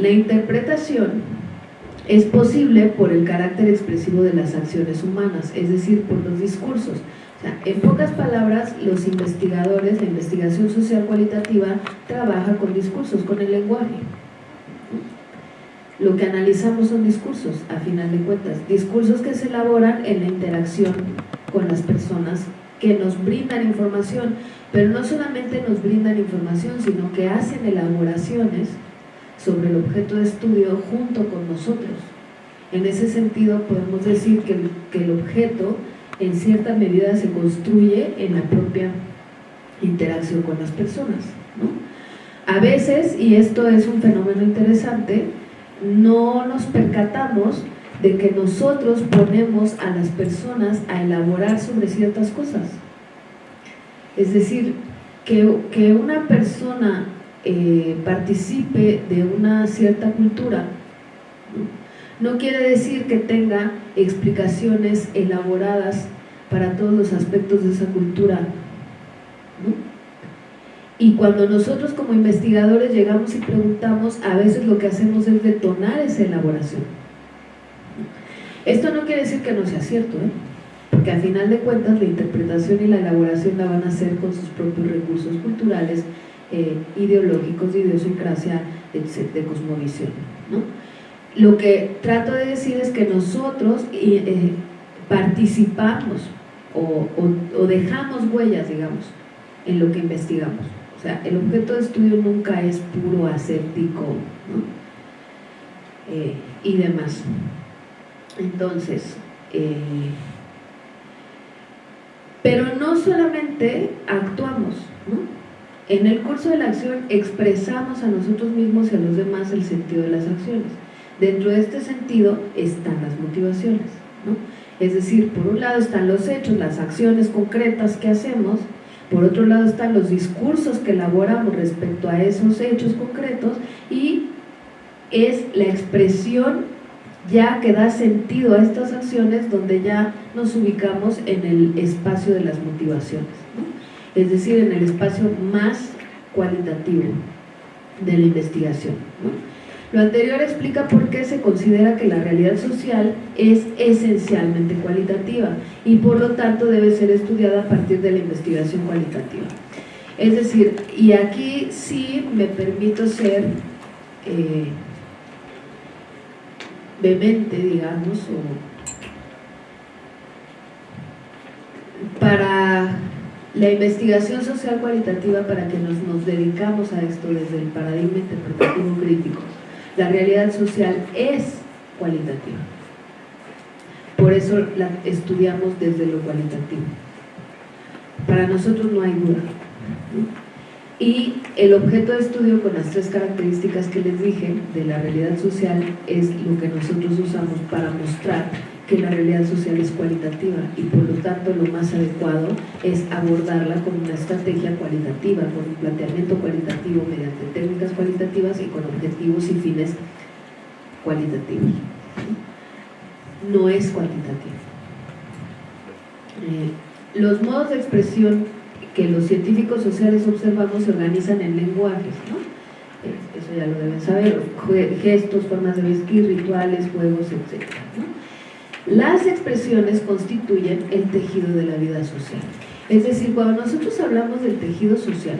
la interpretación es posible por el carácter expresivo de las acciones humanas, es decir, por los discursos. en pocas palabras, los investigadores, la investigación social cualitativa trabaja con discursos, con el lenguaje. Lo que analizamos son discursos, a final de cuentas, discursos que se elaboran en la interacción con las personas que nos brindan información, pero no solamente nos brindan información, sino que hacen elaboraciones sobre el objeto de estudio junto con nosotros. En ese sentido podemos decir que, el objeto en cierta medida se construye en la propia interacción con las personas. A veces, y esto es un fenómeno interesante, no nos percatamos de que nosotros ponemos a las personas a elaborar sobre ciertas cosas. Es decir, que, que una persona eh, participe de una cierta cultura, ¿no? quiere decir que tenga explicaciones elaboradas para todos los aspectos de esa cultura. Y cuando nosotros como investigadores llegamos y preguntamos, a veces lo que hacemos es detonar esa elaboración. Esto no quiere decir que no sea cierto, ¿eh? porque al final de cuentas la interpretación y la elaboración la van a hacer con sus propios recursos culturales, eh, ideológicos, de idiosincrasia, de, cosmovisión. Lo que trato de decir es que nosotros eh, participamos o, dejamos huellas, digamos, en lo que investigamos. O sea, el objeto de estudio nunca es puro aséptico eh, y demás. Entonces, pero no solamente actuamos, ¿no? En el curso de la acción expresamos a nosotros mismos y a los demás el sentido de las acciones. Dentro de este sentido están las motivaciones. ¿no? Es decir, por un lado están los hechos, las acciones concretas que hacemos, por otro lado están los discursos que elaboramos respecto a esos hechos concretos y es la expresión ya que da sentido a estas acciones donde ya nos ubicamos en el espacio de las motivaciones es decir, en el espacio más cualitativo de la investigación. Lo anterior explica por qué se considera que la realidad social es esencialmente cualitativa y por lo tanto debe ser estudiada a partir de la investigación cualitativa. Es decir, y aquí sí me permito ser eh, vehemente, digamos, o para la investigación social cualitativa para que nos, nos dedicamos a esto desde el paradigma interpretativo crítico. La realidad social es cualitativa. Por eso la estudiamos desde lo cualitativo. Para nosotros no hay duda. Y el objeto de estudio con las tres características que les dije de la realidad social es lo que nosotros usamos para mostrar que la realidad social es cualitativa y por lo tanto lo más adecuado es abordarla con una estrategia cualitativa, con un planteamiento cualitativo mediante técnicas cualitativas y con objetivos y fines cualitativos. No es cuantitativo. Eh, los modos de expresión que los científicos sociales observamos se organizan en lenguajes, ¿no? Eh, eso ya lo deben saber, gestos, formas de vestir, rituales, juegos, etc. Las expresiones constituyen el tejido de la vida social. Es decir, cuando nosotros hablamos del tejido social,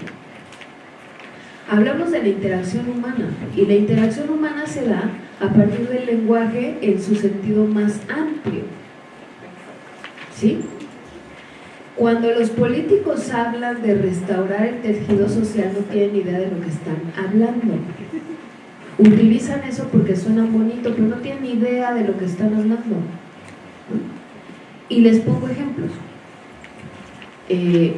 hablamos de la interacción humana y la interacción humana se da a partir del lenguaje en su sentido más amplio. ¿Sí? Cuando los políticos hablan de restaurar el tejido social no tienen idea de lo que están hablando. Utilizan eso porque suena bonito, pero no tienen idea de lo que están hablando. Y les pongo ejemplos. Eh,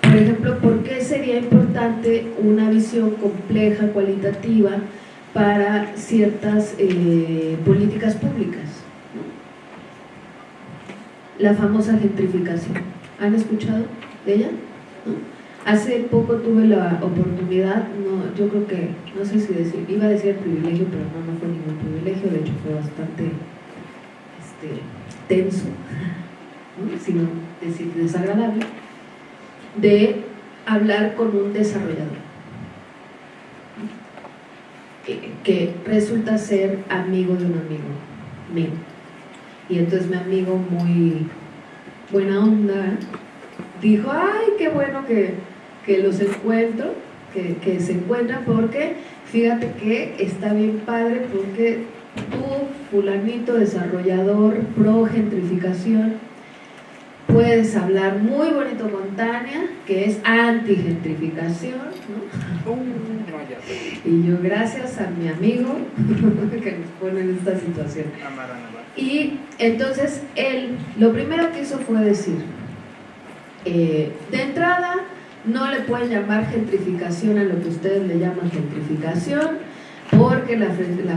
por ejemplo, ¿por qué sería importante una visión compleja, cualitativa, para ciertas eh, políticas públicas? La famosa gentrificación. ¿Han escuchado de ella? Hace poco tuve la oportunidad, no, yo creo que, no sé si decir, iba a decir privilegio, pero no, no fue ningún privilegio, de hecho fue bastante este, tenso, sino decir desagradable, de hablar con un desarrollador. que resulta ser amigo de un amigo mío. Y entonces mi amigo muy buena onda dijo, ay, qué bueno que, los encuentro, que, que se encuentran porque fíjate que está bien padre porque tú, fulanito, desarrollador, pro gentrificación, puedes hablar muy bonito con Tania, que es anti-gentrificación, ¿no? Uh, y yo, gracias a mi amigo que nos pone en esta situación. Y entonces él, lo primero que hizo fue decir, eh, de entrada, no le pueden llamar gentrificación a lo que ustedes le llaman gentrificación, porque la,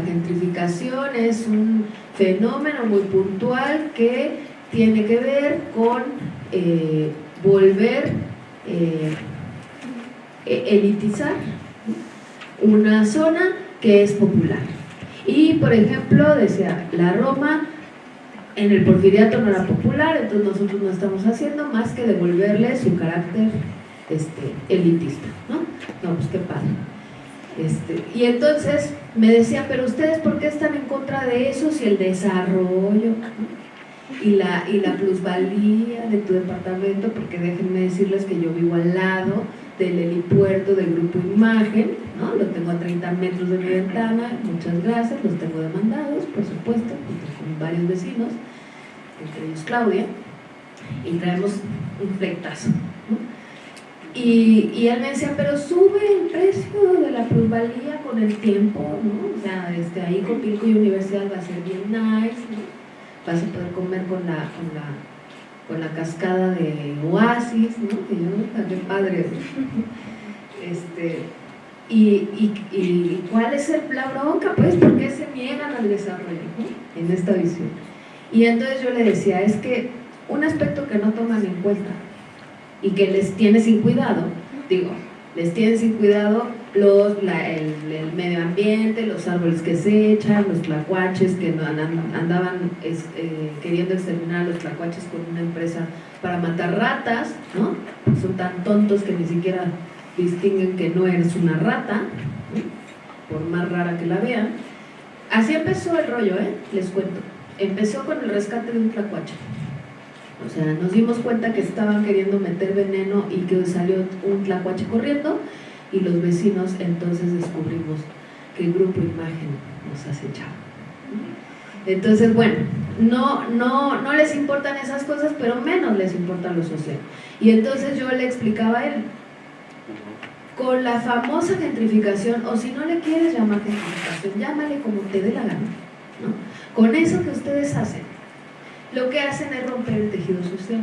gentrificación es un fenómeno muy puntual que tiene que ver con eh, volver eh, e-, elitizar una zona que es popular. Y, por ejemplo, decía, la Roma en el porfiriato no era popular, entonces nosotros no estamos haciendo más que devolverle su carácter este, elitista, ¿no? Pues qué padre. Este, y entonces me decían, pero ustedes ¿por qué están en contra de eso si el desarrollo y, la, y la plusvalía de tu departamento? Porque déjenme decirles que yo vivo al lado del helipuerto del Grupo Imagen, ¿no? lo tengo a 30 metros de mi ventana, muchas gracias, los tengo demandados, por supuesto, con varios vecinos, entre ellos Claudia, y traemos un flectazo. Y, él me decía, pero sube el precio de la plusvalía con el tiempo, ¿no? O sea, este, ahí con Pilco y Universidad va a ser bien nice, ¿no? Vas a poder comer con la, con la, con la cascada de Oasis, ¿no? Que yo, qué padre. Este, y, y, y, cuál es el, la bronca? Pues, ¿por qué se niegan al desarrollo en esta visión? Y entonces yo le decía, es que un aspecto que no toman en cuenta y que les tiene sin cuidado, digo, les tiene sin cuidado los, el, medio ambiente, los árboles que se echan, los tlacuaches que andaban eh, queriendo exterminar a los tlacuaches con una empresa para matar ratas, ¿no? Son tan tontos que ni siquiera distinguen que no eres una rata, por más rara que la vean. Así empezó el rollo, ¿eh? Les cuento. Empezó con el rescate de un tlacuache. O sea, nos dimos cuenta que estaban queriendo meter veneno y que salió un tlacuache corriendo y los vecinos entonces descubrimos que el grupo Imagen nos acechaba. Entonces, bueno, no, no, no les importan esas cosas, pero menos les importa lo social. Y entonces yo le explicaba a él, con la famosa gentrificación, o si no le quieres llamar gentrificación, llámale como te dé la gana, ¿no? Con eso que ustedes hacen, lo que hacen es romper el tejido social.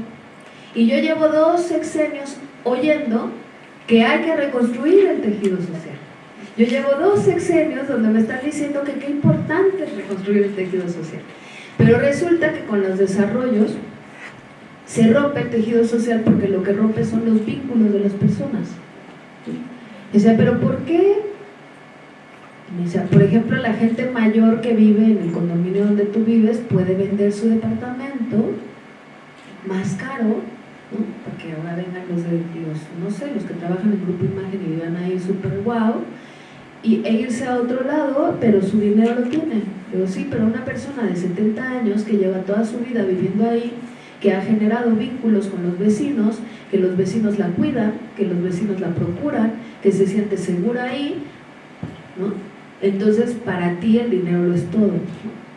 Y yo llevo dos sexenios oyendo que hay que reconstruir el tejido social. Yo llevo dos sexenios donde me están diciendo que qué importante es reconstruir el tejido social. Pero resulta que con los desarrollos se rompe el tejido social porque lo que rompe son los vínculos de las personas. O sea, pero ¿por qué por ejemplo, la gente mayor que vive en el condominio donde tú vives puede vender su departamento más caro, ¿no? Porque ahora vengan los de no sé, los que trabajan en Grupo Imagen y vivan ahí súper guau, y, e irse a otro lado, pero su dinero lo tiene. Digo, sí, pero una persona de 70 años que lleva toda su vida viviendo ahí, que ha generado vínculos con los vecinos, que los vecinos la cuidan, que los vecinos la procuran, que se siente segura ahí, ¿no? Entonces, para ti el dinero lo es todo.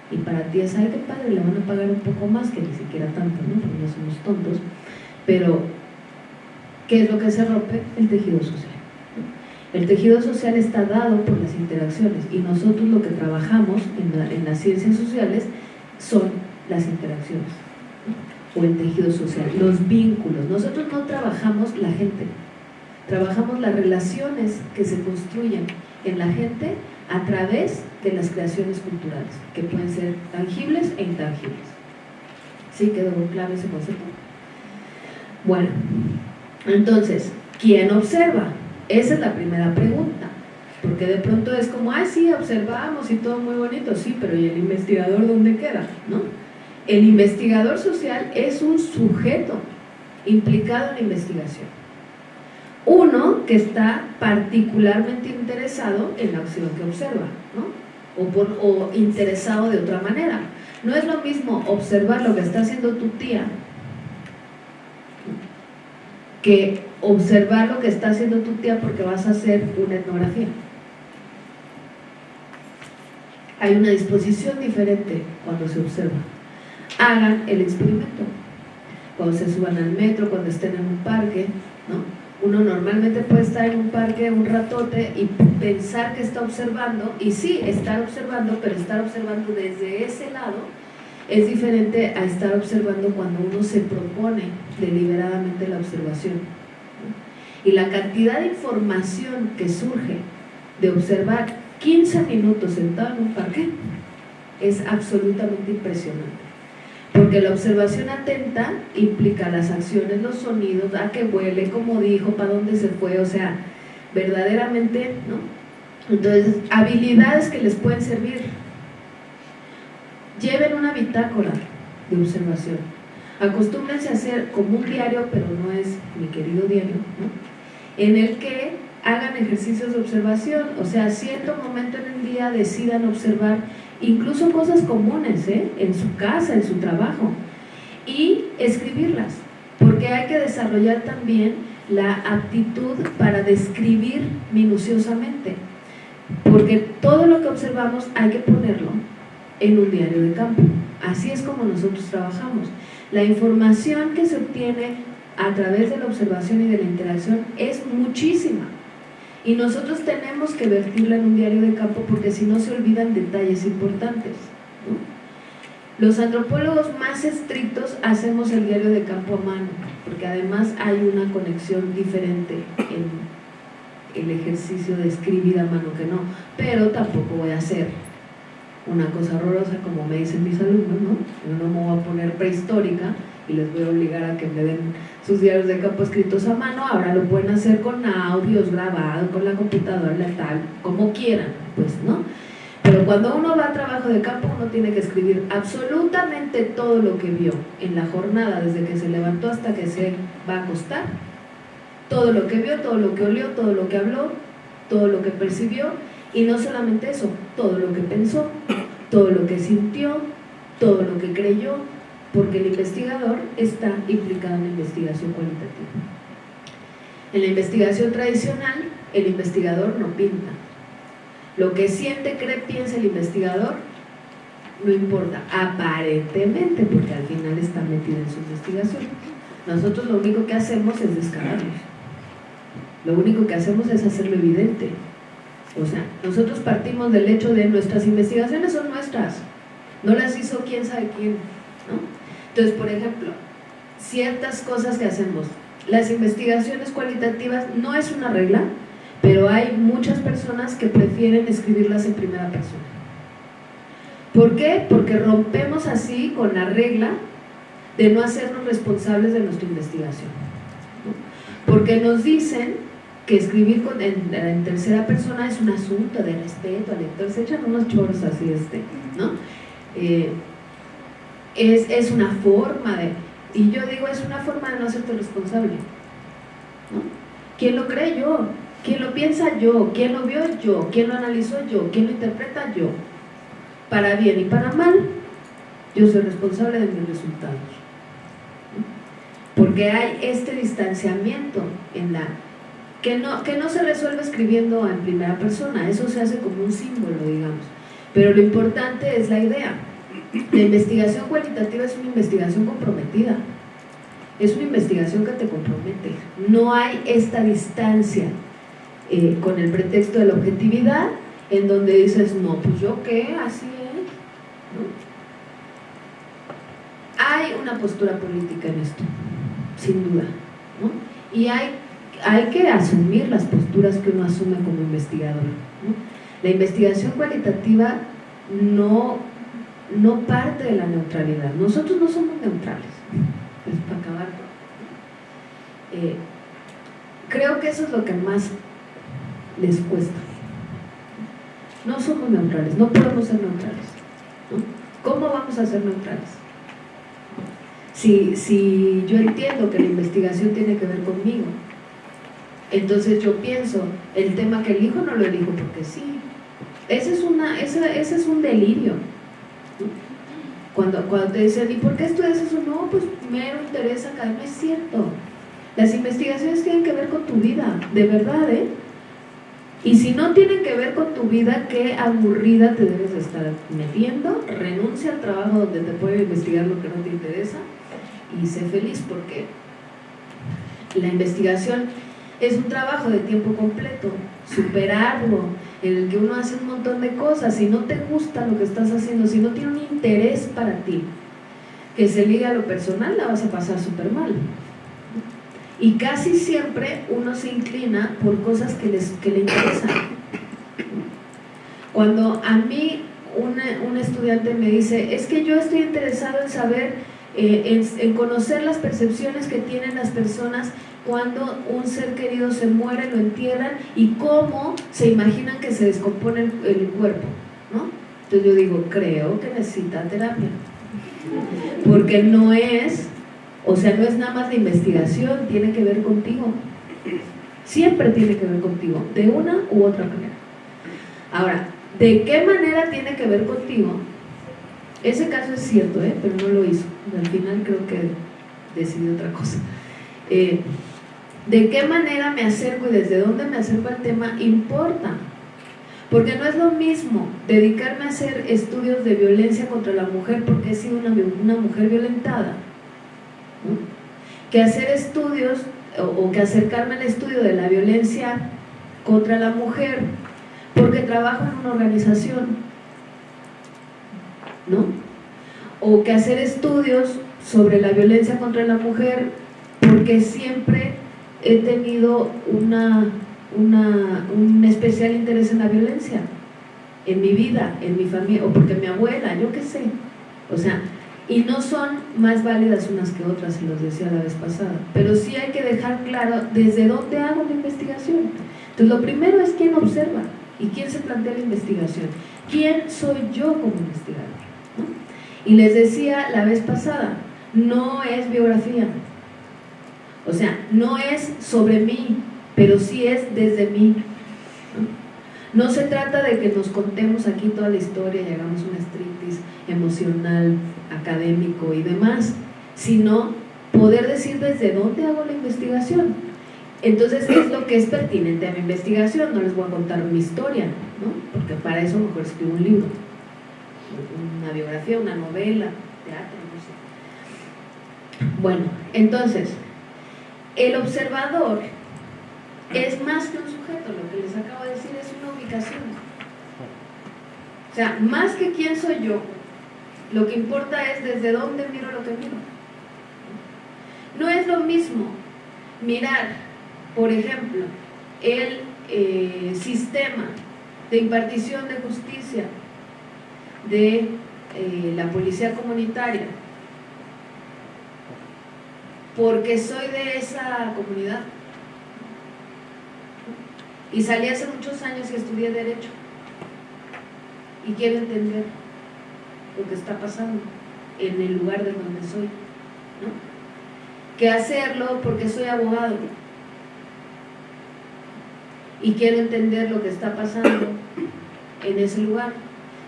Y para ti es, ay, qué padre, le van a pagar un poco más, que ni siquiera tanto, ¿no? Porque no somos tontos. Pero, ¿qué es lo que se rompe? El tejido social. El tejido social está dado por las interacciones y nosotros lo que trabajamos en, las ciencias sociales son las interacciones o el tejido social, los vínculos. Nosotros no trabajamos la gente, trabajamos las relaciones que se construyen en la gente a través de las creaciones culturales, que pueden ser tangibles e intangibles. ¿Sí quedó claro ese concepto? Bueno, entonces, ¿quién observa? Esa es la primera pregunta. Porque de pronto es como, ah, sí, observamos y todo muy bonito, sí, pero ¿y el investigador dónde queda? ¿No? El investigador social es un sujeto implicado en la investigación. Uno que está particularmente interesado en la acción que observa, ¿no? o, o interesado de otra manera. No es lo mismo observar lo que está haciendo tu tía que observar lo que está haciendo tu tía porque vas a hacer una etnografía. Hay una disposición diferente cuando se observa. Hagan el experimento. Cuando se suban al metro, cuando estén en un parque, ¿no? Uno normalmente puede estar en un parque un ratote y pensar que está observando, y sí, estar observando, pero estar observando desde ese lado es diferente a estar observando cuando uno se propone deliberadamente la observación. Y la cantidad de información que surge de observar 15 minutos sentado en un parque es absolutamente impresionante. Porque la observación atenta implica las acciones, los sonidos, a qué huele, cómo dijo, para dónde se fue, o sea, verdaderamente, ¿no? Entonces, habilidades que les pueden servir. Lleven una bitácora de observación. Acostúmbrense a hacer como un diario, pero no es mi querido diario, ¿no? En el que hagan ejercicios de observación, o sea, cierto momento en el día decidan observar incluso cosas comunes, ¿eh? en su casa, en su trabajo, y escribirlas, porque hay que desarrollar también la aptitud para describir minuciosamente, porque todo lo que observamos hay que ponerlo en un diario de campo, así es como nosotros trabajamos. La información que se obtiene a través de la observación y de la interacción es muchísima, y nosotros tenemos que vertirla en un diario de campo porque si no se olvidan detalles importantes. Los antropólogos más estrictos hacemos el diario de campo a mano, porque además hay una conexión diferente en el ejercicio de escribir a mano que no, pero tampoco voy a hacer una cosa horrorosa como me dicen mis alumnos, ¿no? Yo no me voy a poner prehistórica y les voy a obligar a que me den sus diarios de campo escritos a mano, ahora lo pueden hacer con audios grabados, con la computadora, tal, como quieran, pues, ¿no? Pero cuando uno va a trabajo de campo, uno tiene que escribir absolutamente todo lo que vio en la jornada, desde que se levantó hasta que se va a acostar. Todo lo que vio, todo lo que olió, todo lo que habló, todo lo que percibió, y no solamente eso, todo lo que pensó, todo lo que sintió, todo lo que creyó, porque el investigador está implicado en la investigación cualitativa. En la investigación tradicional, el investigador no pinta. Lo que siente, cree, piensa el investigador, no importa, aparentemente, porque al final está metido en su investigación. Nosotros lo único que hacemos es descararlos. Lo único que hacemos es hacerlo evidente. O sea, nosotros partimos del hecho de nuestras investigaciones son nuestras. No las hizo quién sabe quién. ¿no? Entonces, por ejemplo, ciertas cosas que hacemos. Las investigaciones cualitativas no es una regla, pero hay muchas personas que prefieren escribirlas en primera persona. ¿Por qué? Porque rompemos así con la regla de no hacernos responsables de nuestra investigación. Porque nos dicen que escribir en, tercera persona es un asunto de respeto al lector, se echan unos choros así, este, ¿no? Eh, es, una forma de... Y yo digo, es una forma de no hacerte responsable. ¿no? ¿Quién lo cree yo? ¿Quién lo piensa yo? ¿Quién lo vio yo? ¿Quién lo analizó yo? ¿Quién lo interpreta yo? Para bien y para mal, yo soy responsable de mis resultados. Porque hay este distanciamiento en la que no, que no se resuelve escribiendo en primera persona, eso se hace como un símbolo, digamos. Pero lo importante es la idea. La investigación cualitativa es una investigación comprometida. Es una investigación que te compromete. No hay esta distancia eh, con el pretexto de la objetividad en donde dices, no, pues yo qué, así es. Hay una postura política en esto, sin duda. Y hay, hay que asumir las posturas que uno asume como investigador. La investigación cualitativa no no parte de la neutralidad. Nosotros no somos neutrales, es para acabar. Eh, creo que eso es lo que más les cuesta. No somos neutrales, no podemos ser neutrales. ¿Cómo vamos a ser neutrales? Si, si yo entiendo que la investigación tiene que ver conmigo, Entonces yo pienso, el tema que elijo no lo elijo porque sí. Ese es, una, ese, ese es un delirio. Cuando, cuando te dicen, ¿y por qué estudias eso? No, pues mero interés académico. Es cierto. Las investigaciones tienen que ver con tu vida, de verdad, ¿eh? Y si no tienen que ver con tu vida, qué aburrida te debes estar metiendo. Renuncia al trabajo donde te puede investigar lo que no te interesa y sé feliz porque la investigación es un trabajo de tiempo completo, superarlo, en el que uno hace un montón de cosas. Si no te gusta lo que estás haciendo, si no tiene un interés para ti, que se liga a lo personal, la vas a pasar súper mal. Y casi siempre uno se inclina por cosas que, les, que le interesan. Cuando a mí un estudiante me dice, es que yo estoy interesado en saber, eh, en, conocer las percepciones que tienen las personas cuando un ser querido se muere, lo entierran y cómo se imaginan que se descompone el, cuerpo, ¿no? Entonces yo digo, creo que necesita terapia. Porque no es o sea, no es nada más de investigación, tiene que ver contigo. Siempre tiene que ver contigo, de una u otra manera. Ahora, ¿de qué manera tiene que ver contigo? Ese caso es cierto, ¿eh? pero no lo hizo. Al final creo que decidió otra cosa. Eh, ¿De qué manera me acerco y desde dónde me acerco al tema? Importa. Porque no es lo mismo dedicarme a hacer estudios de violencia contra la mujer porque he sido una, una mujer violentada que hacer estudios o, que acercarme al estudio de la violencia contra la mujer porque trabajo en una organización, ¿no? O que hacer estudios sobre la violencia contra la mujer porque siempre he tenido una, un especial interés en la violencia, en mi vida, en mi familia, o porque mi abuela, yo qué sé. O sea, y no son más válidas unas que otras, se los decía la vez pasada, pero sí hay que dejar claro desde dónde hago la investigación. Entonces lo primero es quién observa y quién se plantea la investigación. ¿Quién soy yo como investigador? Y les decía la vez pasada, no es biografía, o sea, no es sobre mí, pero sí es desde mí. No se trata de que nos contemos aquí toda la historia y hagamos una striptease emocional, académico y demás, sino poder decir desde dónde hago la investigación. Entonces, ¿qué es lo que es pertinente a mi investigación? No les voy a contar mi historia, ¿no? Porque para eso mejor escribo un libro, una biografía, una novela, teatro, no sé. Bueno, entonces, el observador es más que un sujeto, lo que les acabo de decir es una ubicación. O sea, más que quién soy yo, lo que importa es desde dónde miro lo que miro. No es lo mismo mirar, por ejemplo, el eh, sistema de impartición de justicia de eh, la policía comunitaria porque soy de esa comunidad y salí hace muchos años y estudié Derecho y quiero entender lo que está pasando en el lugar de donde soy, ¿no? Que hacerlo porque soy abogado y quiero entender lo que está pasando en ese lugar.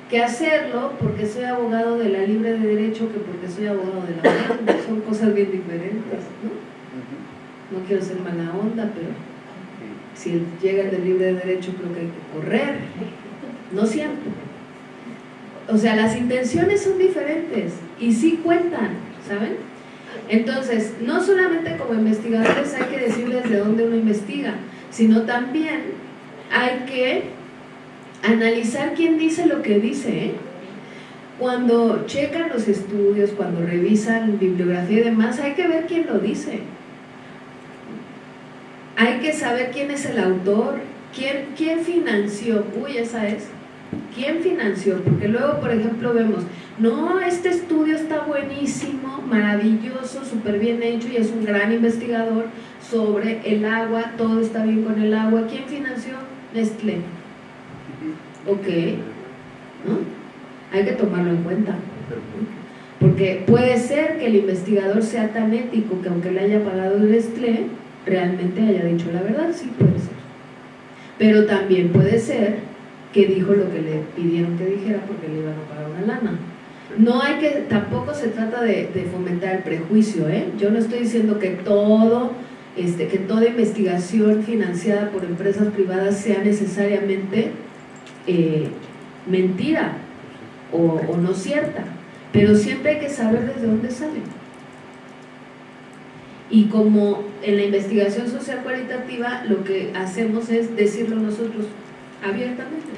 Que hacerlo porque soy abogado de la libre de derecho que porque soy abogado de la onda. Son cosas bien diferentes, ¿no? No quiero ser mala onda, pero si llega el de libre de derecho creo que hay que correr. No siempre. O sea, las intenciones son diferentes y sí cuentan, ¿saben? Entonces, no solamente como investigadores hay que decirles de dónde uno investiga, sino también hay que analizar quién dice lo que dice, ¿eh? Cuando checan los estudios, cuando revisan bibliografía y demás, hay que ver quién lo dice. Hay que saber quién es el autor, quién, quién financió, uy, esa es, ¿Quién financió? Porque luego, por ejemplo, vemos, no, este estudio está buenísimo, maravilloso, súper bien hecho y es un gran investigador sobre el agua, todo está bien con el agua. ¿Quién financió? Nestlé. Ok. Hay que tomarlo en cuenta. Porque puede ser que el investigador sea tan ético que aunque le haya pagado el Nestlé, realmente haya dicho la verdad, sí puede ser. Pero también puede ser que dijo lo que le pidieron que dijera porque le iban a pagar una lana. No hay que, tampoco se trata de, fomentar el prejuicio, ¿eh? Yo no estoy diciendo que todo, este, que toda investigación financiada por empresas privadas sea necesariamente eh, mentira o, no cierta, pero siempre hay que saber desde dónde sale. Y como en la investigación social cualitativa lo que hacemos es decirlo nosotros abiertamente,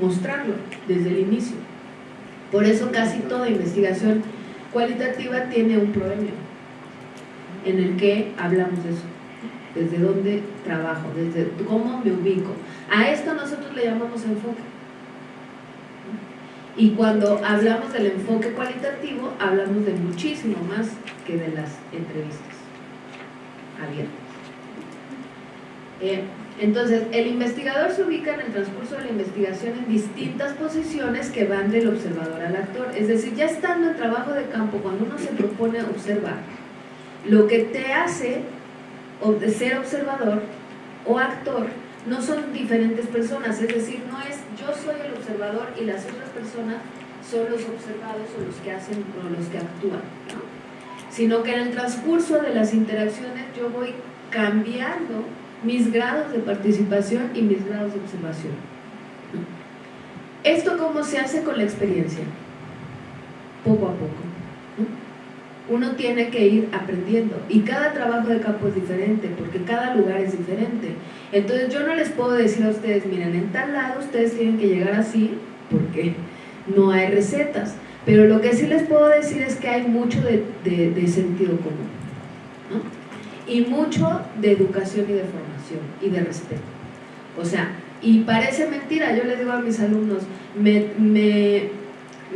mostrarlo desde el inicio. Por eso casi toda investigación cualitativa tiene un premio en el que hablamos de eso, desde dónde trabajo, desde cómo me ubico. A esto nosotros le llamamos enfoque. Y cuando hablamos del enfoque cualitativo, hablamos de muchísimo más que de las entrevistas abiertas. Entonces, el investigador se ubica en el transcurso de la investigación en distintas posiciones que van del observador al actor. Es decir, ya estando en trabajo de campo, cuando uno se propone observar, lo que te hace ser observador o actor no son diferentes personas, es decir, no es yo soy el observador y las otras personas son los observados o los que hacen o los que actúan, sino que en el transcurso de las interacciones yo voy cambiando mis grados de participación y mis grados de observación. ¿Esto cómo se hace con la experiencia? Poco a poco. Uno tiene que ir aprendiendo y cada trabajo de campo es diferente porque cada lugar es diferente. Entonces yo no les puedo decir a ustedes, miren, en tal lado ustedes tienen que llegar así porque no hay recetas. Pero lo que sí les puedo decir es que hay mucho de, de sentido común. Y mucho de educación y de formación y de respeto. O sea, y parece mentira, yo les digo a mis alumnos, me, me,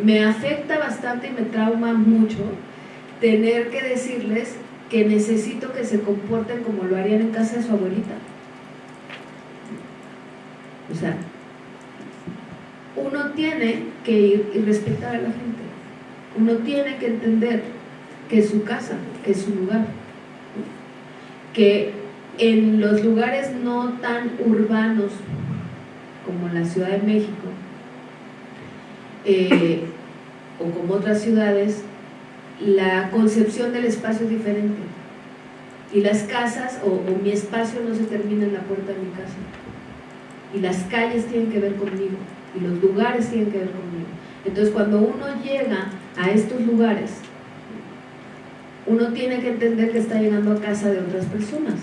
me afecta bastante y me trauma mucho tener que decirles que necesito que se comporten como lo harían en casa de su abuelita. O sea, uno tiene que ir y respetar a la gente. Uno tiene que entender que es su casa, que es su lugar. Que en los lugares no tan urbanos como la Ciudad de México eh, o como otras ciudades, la concepción del espacio es diferente. Y las casas, o, mi espacio no se termina en la puerta de mi casa. Y las calles tienen que ver conmigo, y los lugares tienen que ver conmigo. Entonces cuando uno llega a estos lugares, uno tiene que entender que está llegando a casa de otras personas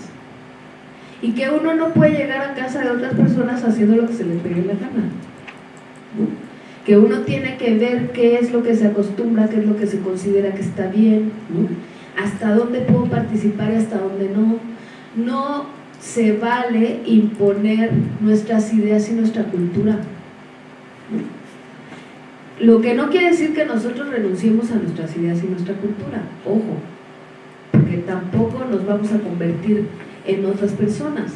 y que uno no puede llegar a casa de otras personas haciendo lo que se le pegue la gana. Que uno tiene que ver qué es lo que se acostumbra, qué es lo que se considera que está bien, hasta dónde puedo participar y hasta dónde no. No se vale imponer nuestras ideas y nuestra cultura. Lo que no quiere decir que nosotros renunciemos a nuestras ideas y nuestra cultura, ojo, porque tampoco nos vamos a convertir en otras personas.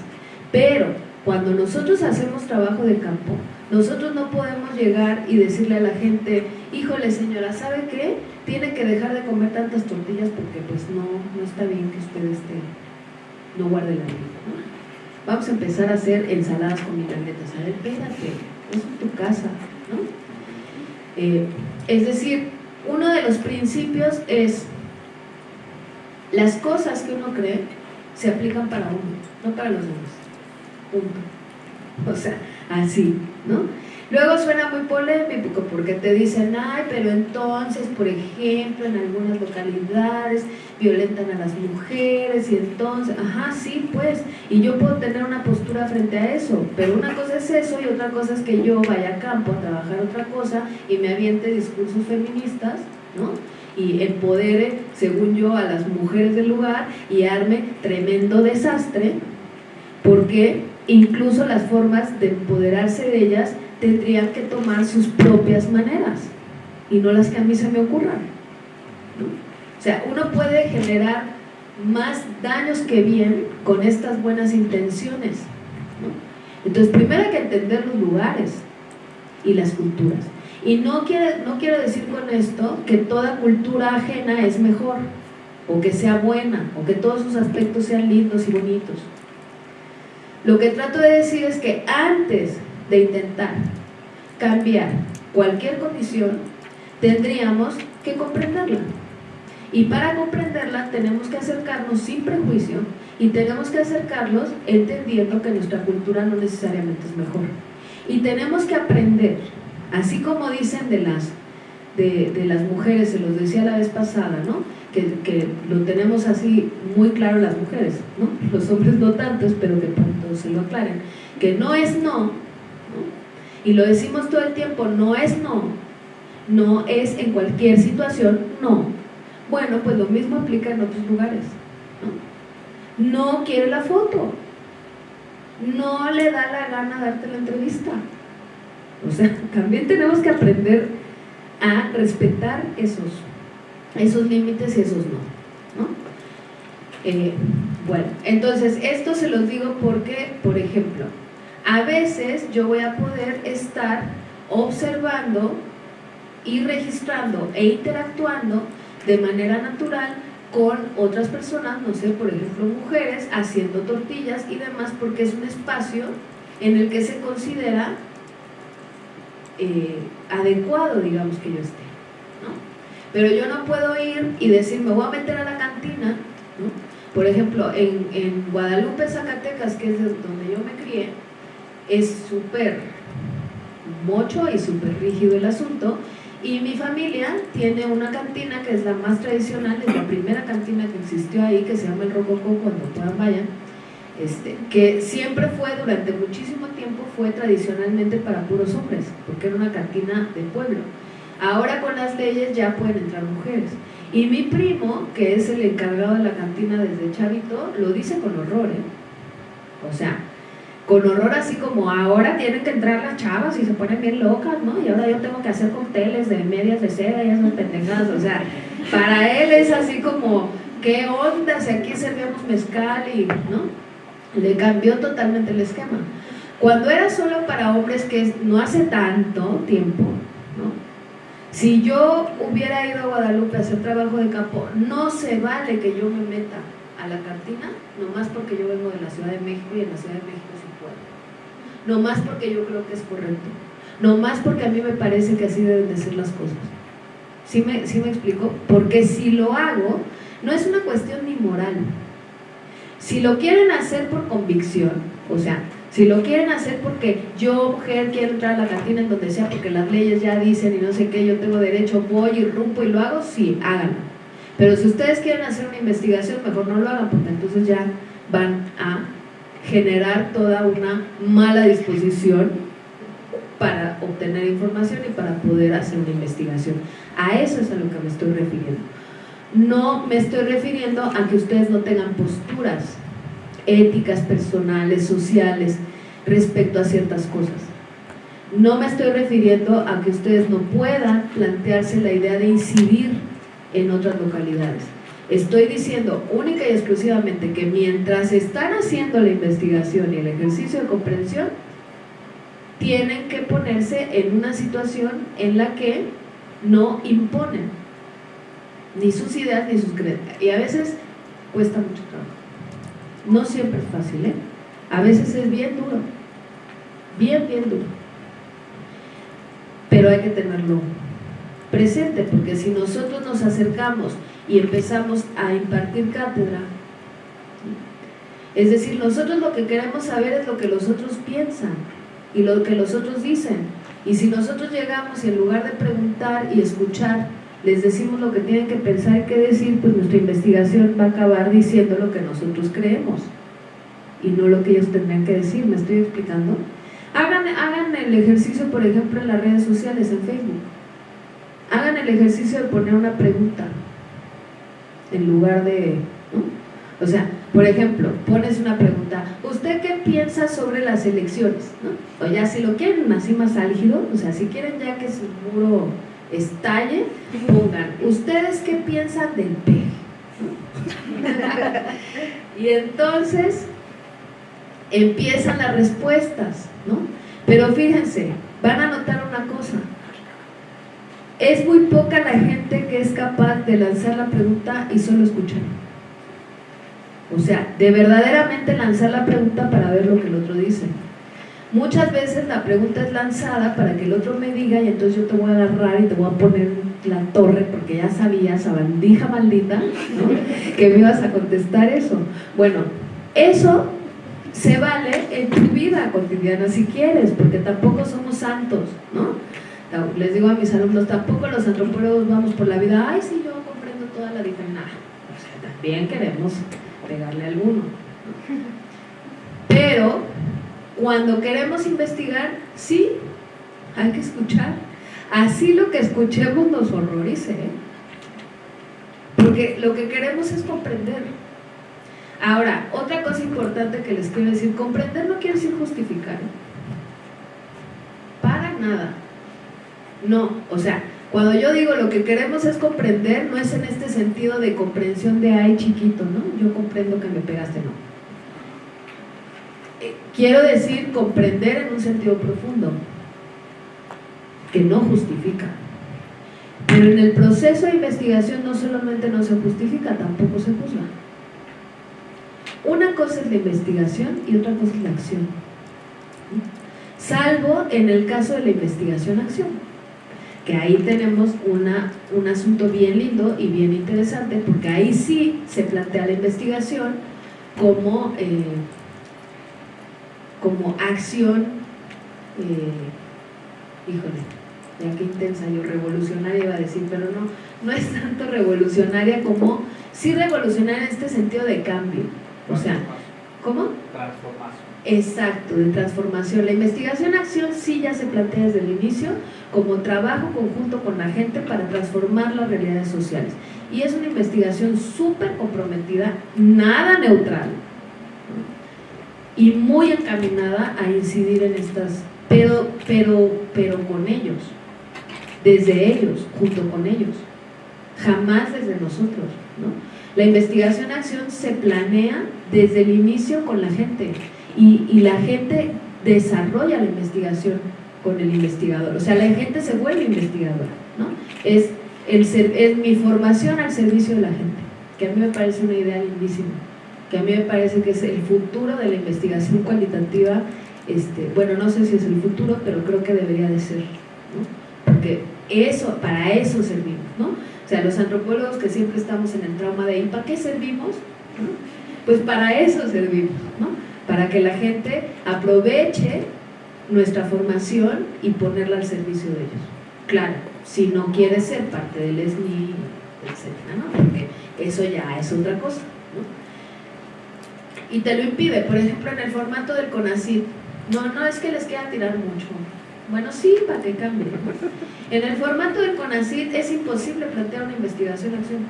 Pero cuando nosotros hacemos trabajo de campo, nosotros no podemos llegar y decirle a la gente, híjole señora, ¿sabe qué? Tiene que dejar de comer tantas tortillas porque pues no, no está bien que usted esté, no guarde la vida. Vamos a empezar a hacer ensaladas con milanetas. A ver, espérate, es tu casa. ¿no? Eh, es decir, uno de los principios es las cosas que uno cree se aplican para uno, no para los demás. Punto. O sea, así, ¿no? Luego suena muy polémico porque te dicen, ay, pero entonces, por ejemplo, en algunas localidades violentan a las mujeres y entonces, ajá, sí, pues, y yo puedo tener una postura frente a eso, pero una cosa es eso y otra cosa es que yo vaya a campo a trabajar otra cosa y me aviente discursos feministas, ¿no? y empodere, según yo, a las mujeres del lugar y arme tremendo desastre, porque incluso las formas de empoderarse de ellas tendrían que tomar sus propias maneras y no las que a mí se me ocurran. O sea, uno puede generar más daños que bien con estas buenas intenciones. Entonces, primero hay que entender los lugares y las culturas. Y no, no quiero decir con esto que toda cultura ajena es mejor. o que sea buena, o que todos sus aspectos sean lindos y bonitos. Lo que trato de decir es que antes de intentar cambiar cualquier condición, tendríamos que comprenderla. Y para comprenderla tenemos que acercarnos sin prejuicio y tenemos que acercarnos entendiendo que nuestra cultura no necesariamente es mejor. Y tenemos que aprender, así como dicen de las, de, las mujeres, se los decía la vez pasada, ¿no? Que, lo tenemos así muy claro las mujeres, los hombres no tantos, pero que pronto se lo aclaren, que no es no, y lo decimos todo el tiempo, no es no, no es en cualquier situación no. Bueno, pues lo mismo aplica en otros lugares. No quiere la foto, no le da la gana darte la entrevista. O sea, también tenemos que aprender a respetar esos, esos límites y esos no. ¿no? Eh, bueno, entonces esto se los digo porque, por ejemplo, a veces yo voy a poder estar observando y registrando e interactuando de manera natural con otras personas, no sé, por ejemplo mujeres, haciendo tortillas y demás, porque es un espacio en el que se considera eh, adecuado, digamos, que yo esté. ¿no? Pero yo no puedo ir y decir, me voy a meter a la cantina, ¿no? por ejemplo, en, en Guadalupe, Zacatecas, que es donde yo me crié, es súper mocho y súper rígido el asunto, y mi familia tiene una cantina que es la más tradicional, es la primera cantina que existió ahí, que se llama el Rococó, cuando puedan vayan, este, que siempre fue, durante muchísimo tiempo, fue tradicionalmente para puros hombres, porque era una cantina de pueblo. Ahora con las leyes ya pueden entrar mujeres. Y mi primo, que es el encargado de la cantina desde chavito, lo dice con horror, ¿eh? O sea, con horror así como ahora tienen que entrar las chavas y se ponen bien locas, ¿no? Y ahora yo tengo que hacer cócteles de medias de seda y esas pendejadas, o sea, para él es así como, ¿qué onda si aquí servíamos mezcal y, ¿no? Le cambió totalmente el esquema. Cuando era solo para hombres, que no hace tanto tiempo, ¿no? Si yo hubiera ido a Guadalupe a hacer trabajo de campo, no se vale que yo me meta a la cantina, nomás porque yo vengo de la Ciudad de México y en la Ciudad de México no más porque yo creo que es correcto, no más porque a mí me parece que así deben de ser las cosas. ¿Sí me, ¿Sí me explico? Porque si lo hago, no es una cuestión ni moral. Si lo quieren hacer por convicción, o sea, si lo quieren hacer porque yo, mujer, quiero entrar a la cantina en donde sea, porque las leyes ya dicen y no sé qué, yo tengo derecho, voy y rompo y lo hago, sí, háganlo. Pero si ustedes quieren hacer una investigación, mejor no lo hagan, porque entonces ya van a generar toda una mala disposición para obtener información y para poder hacer una investigación. A eso es a lo que me estoy refiriendo. No me estoy refiriendo a que ustedes no tengan posturas éticas, personales, sociales, respecto a ciertas cosas. No me estoy refiriendo a que ustedes no puedan plantearse la idea de incidir en otras localidades Estoy diciendo única y exclusivamente que mientras están haciendo la investigación y el ejercicio de comprensión, tienen que ponerse en una situación en la que no imponen ni sus ideas ni sus creencias. Y a veces cuesta mucho trabajo. No siempre es fácil, ¿eh? A veces es bien duro, bien, bien duro. Pero hay que tenerlo presente, porque si nosotros nos acercamos y empezamos a impartir cátedra. Es decir, nosotros lo que queremos saber es lo que los otros piensan y lo que los otros dicen. Y si nosotros llegamos y en lugar de preguntar y escuchar, les decimos lo que tienen que pensar y qué decir, pues nuestra investigación va a acabar diciendo lo que nosotros creemos y no lo que ellos tendrían que decir, ¿me estoy explicando? Hagan, el ejercicio, por ejemplo, en las redes sociales, en Facebook. Hagan el ejercicio de poner una pregunta en lugar de... O sea, por ejemplo, pones una pregunta, ¿usted qué piensa sobre las elecciones? ¿no? O ya si lo quieren así más álgido, o sea, si quieren ya que su muro estalle, pongan, ¿ustedes qué piensan del peje? y entonces empiezan las respuestas, ¿no? Pero fíjense, van a notar una cosa, es muy poca la gente que es capaz de lanzar la pregunta y solo escuchar. O sea, de verdaderamente lanzar la pregunta para ver lo que el otro dice. Muchas veces la pregunta es lanzada para que el otro me diga y entonces yo te voy a agarrar y te voy a poner la torre porque ya sabías, bandija maldita, que me ibas a contestar eso. Bueno, eso se vale en tu vida cotidiana si quieres, porque tampoco somos santos, ¿no? Les digo a mis alumnos, tampoco los antropólogos vamos por la vida, ay, sí, yo comprendo toda la diferencia. O sea, también queremos pegarle a alguno. Pero cuando queremos investigar, sí, hay que escuchar. Así lo que escuchemos nos horrorice. ¿eh? Porque lo que queremos es comprender. Ahora, otra cosa importante que les quiero decir, comprender no quiere decir justificar. Para nada. No, o sea, cuando yo digo lo que queremos es comprender, no es en este sentido de comprensión de ay chiquito, ¿no? Yo comprendo que me pegaste, no. Quiero decir comprender en un sentido profundo, que no justifica. Pero en el proceso de investigación no solamente no se justifica, tampoco se juzga. Una cosa es la investigación y otra cosa es la acción. Salvo en el caso de la investigación-acción que ahí tenemos una, un asunto bien lindo y bien interesante, porque ahí sí se plantea la investigación como, eh, como acción, eh, híjole, ya que intensa yo, revolucionaria iba a decir, pero no, no es tanto revolucionaria como, sí revolucionaria en este sentido de cambio, o sea, ¿cómo? Transformación. Exacto, de transformación. La investigación-acción sí ya se plantea desde el inicio como trabajo conjunto con la gente para transformar las realidades sociales. Y es una investigación súper comprometida, nada neutral y muy encaminada a incidir en estas, pero, pero, pero con ellos, desde ellos, junto con ellos, jamás desde nosotros. La investigación-acción se planea desde el inicio con la gente y, la gente desarrolla la investigación con el investigador, o sea, la gente se vuelve investigadora, ¿no? Es, el es mi formación al servicio de la gente, que a mí me parece una idea lindísima, que a mí me parece que es el futuro de la investigación cualitativa, este, bueno, no sé si es el futuro, pero creo que debería de ser, ¿no? Porque eso, para eso servimos, ¿no? O sea, los antropólogos que siempre estamos en el trauma de ¿y para qué servimos? Pues para eso servimos, ¿no? para que la gente aproveche nuestra formación y ponerla al servicio de ellos. Claro, si no quiere ser parte del SNI, etcétera, ¿no? Porque eso ya es otra cosa, ¿no? Y te lo impide, por ejemplo, en el formato del CONACYT, no, no es que les quiera tirar mucho, bueno, sí, para que cambie. En el formato del CONACYT es imposible plantear una investigación-acción.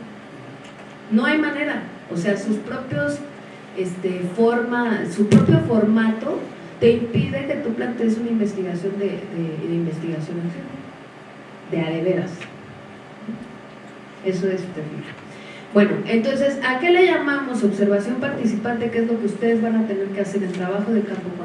No hay manera. O sea, sus propios este, forma, su propio formato te impide que tú plantees una investigación de, de, investigación de a de veras. Eso es terrible. Bueno, entonces, ¿a qué le llamamos observación participante? ¿Qué es lo que ustedes van a tener que hacer en trabajo de campo cuando